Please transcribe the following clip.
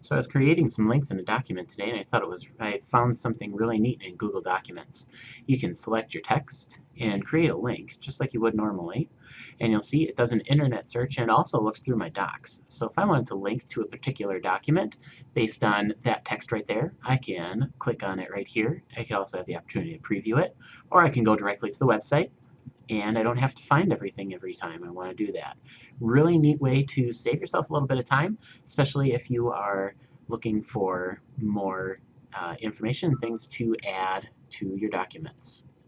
So I was creating some links in a document today and I thought it was, I found something really neat in Google Documents. You can select your text and create a link just like you would normally. And you'll see it does an internet search and also looks through my docs. So if I wanted to link to a particular document based on that text right there, I can click on it right here. I can also have the opportunity to preview it, or I can go directly to the website and I don't have to find everything every time I want to do that. Really neat way to save yourself a little bit of time, especially if you are looking for more uh, information, things to add to your documents.